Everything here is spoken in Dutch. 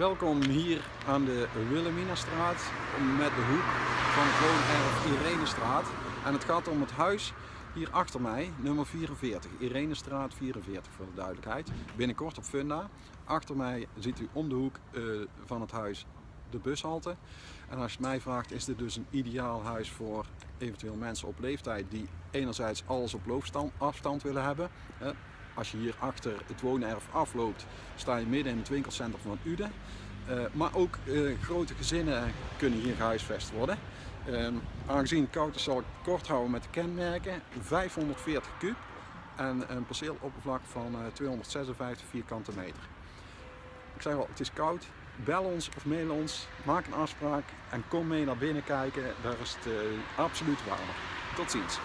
Welkom hier aan de Wilhelminastraat met de hoek van het woonerf Irenestraat. En het gaat om het huis hier achter mij, nummer 44, Irenestraat 44 voor de duidelijkheid. Binnenkort op Funda. Achter mij ziet u om de hoek uh, van het huis de bushalte. En als je mij vraagt is dit dus een ideaal huis voor eventueel mensen op leeftijd die enerzijds alles op loopafstand willen hebben. Als je hier achter het woonerf afloopt, sta je midden in het winkelcentrum van Uden. Uh, maar ook uh, grote gezinnen kunnen hier gehuisvest worden. Uh, aangezien is zal ik kort houden met de kenmerken. 540 kub en een perceeloppervlak van 256 vierkante meter. Ik zeg al, het is koud. Bel ons of mail ons, maak een afspraak en kom mee naar binnen kijken. Daar is het absoluut warmer. Tot ziens.